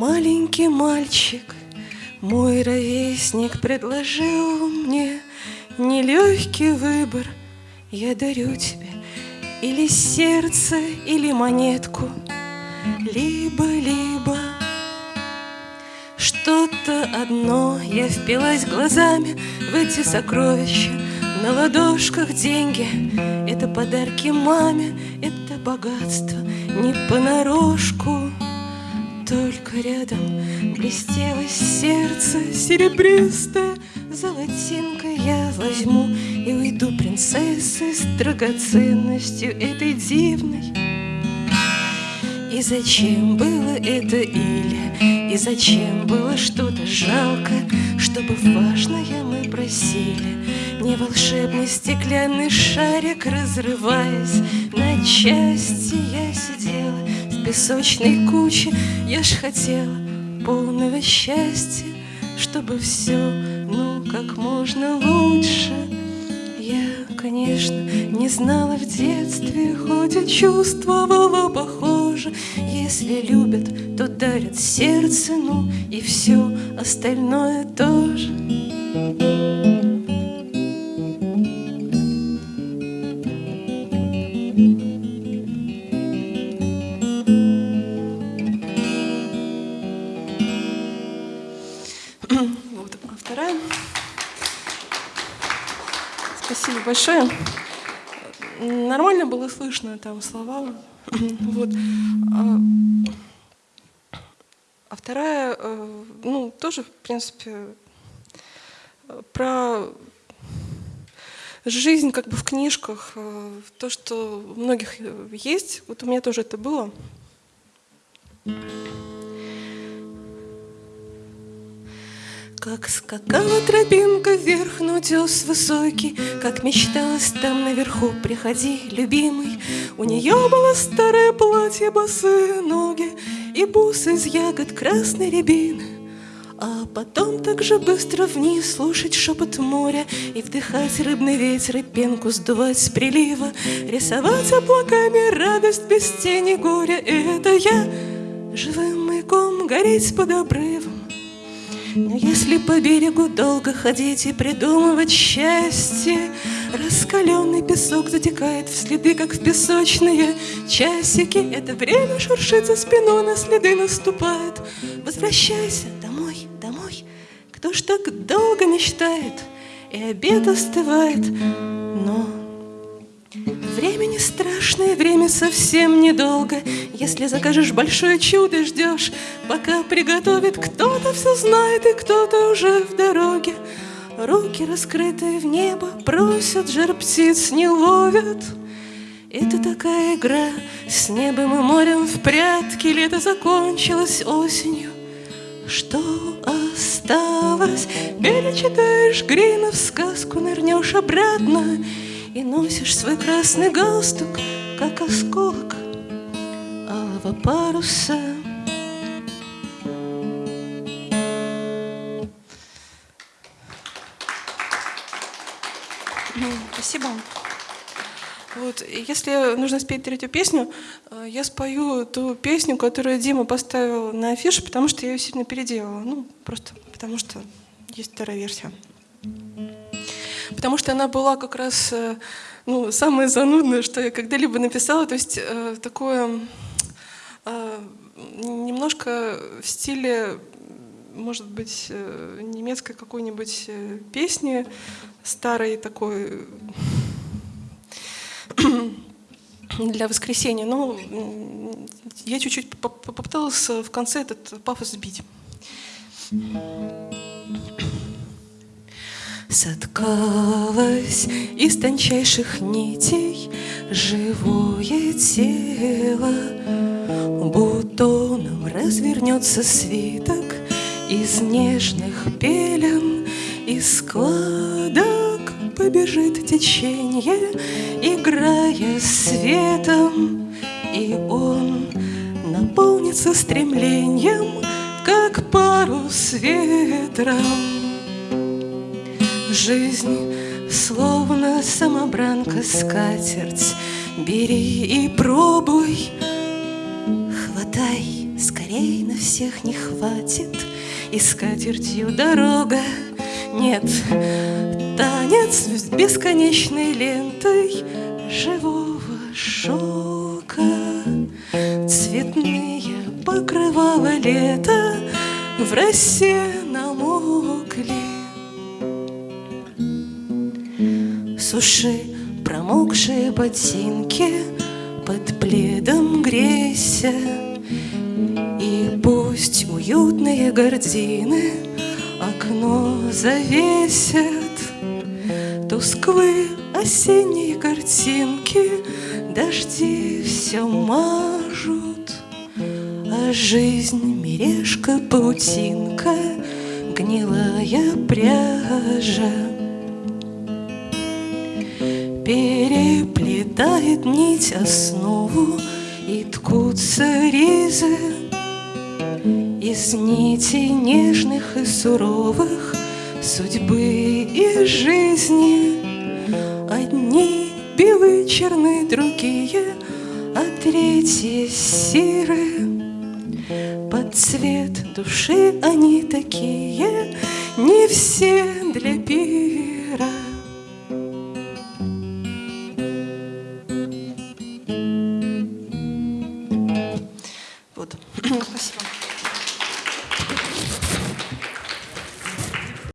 Маленький мальчик, мой ровесник предложил мне Нелегкий выбор, я дарю тебе Или сердце, или монетку, либо-либо. Что-то одно я впилась глазами в эти сокровища. На ладошках деньги, это подарки маме, это богатство не понарошку только рядом блестело сердце серебристое. Золотинкой я возьму и уйду принцессой С драгоценностью этой дивной. И зачем было это или И зачем было что-то жалко Чтобы важное мы просили? Не волшебный стеклянный шарик Разрываясь на части Я сидела песочной куче Я ж хотела полного счастья Чтобы все, ну, как можно лучше. Я, конечно, не знала в детстве Хоть и чувствовала похоже. Если любят, то дарят сердце Ну, и все остальное тоже большое. Нормально было слышно там слова. Вот. А, а вторая, э, ну, тоже, в принципе, про жизнь как бы в книжках, э, то, что у многих есть, вот у меня тоже это было. Как скакала тропинка вверх, но утес высокий, Как мечталось там наверху, приходи, любимый. У нее было старое платье, босые ноги И бусы из ягод красной рябины. А потом так же быстро вниз слушать шепот моря И вдыхать рыбный ветер и пенку сдувать с прилива Рисовать облаками радость без тени горя Это я живым маяком гореть под обрывом но если по берегу долго ходить и придумывать счастье, Раскаленный песок затекает в следы, как в песочные часики. Это время шуршит за спиной, на следы наступает. Возвращайся домой, домой. Кто ж так долго мечтает, и обед остывает, но страшное, время совсем недолго. Если закажешь большое чудо, ждешь, пока приготовит кто-то все знает, и кто-то уже в дороге. Руки раскрытые в небо просят, жар птиц не ловят. Это такая игра с небом и морем в прятки. Лето закончилось осенью. Что осталось? Перечитаешь Гринов сказку, нырнешь обратно и носишь свой красный галстук, как осколок алого паруса. Спасибо. Вот, если нужно спеть третью песню, э, я спою ту песню, которую Дима поставил на афише, потому что я ее сильно переделала. Ну, просто потому что есть вторая версия потому что она была как раз э, ну, самое занудное, что я когда-либо написала, то есть э, такое э, немножко в стиле, может быть, немецкой какой-нибудь песни, старой такой для воскресенья. Но я чуть-чуть попыталась в конце этот пафос сбить. Соткалось из тончайших нитей живое тело, Бутоном развернется свиток из нежных пелен, Из складок побежит течение, играя светом, И он наполнится стремлением, как парус ветром. Жизнь словно самобранка скатерть Бери и пробуй, хватай скорее Дверей на всех не хватит, и скатертью дорога. Нет, танец с бесконечной лентой живого шелка. Цветные покрывала лето в росе намокли. Суши промокшие ботинки под пледом грейся. И пусть уютные гардины окно завесят. Тусклые осенние картинки Дожди все мажут. А жизнь мережка, паутинка Гнилая пряжа Переплетает нить основу И ткутся ризы Из нитей нежных и суровых Судьбы и жизни. Одни белые черны, другие А третьи серые. Под цвет души они такие Не все для пира